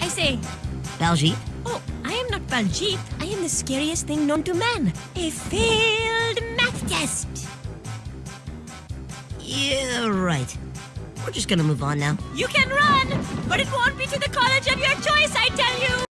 I say, Baljeet? oh, I am not Baljeet. I am the scariest thing known to man. A failed math test. Yeah, right. We're just gonna move on now. You can run, but it won't be to the college.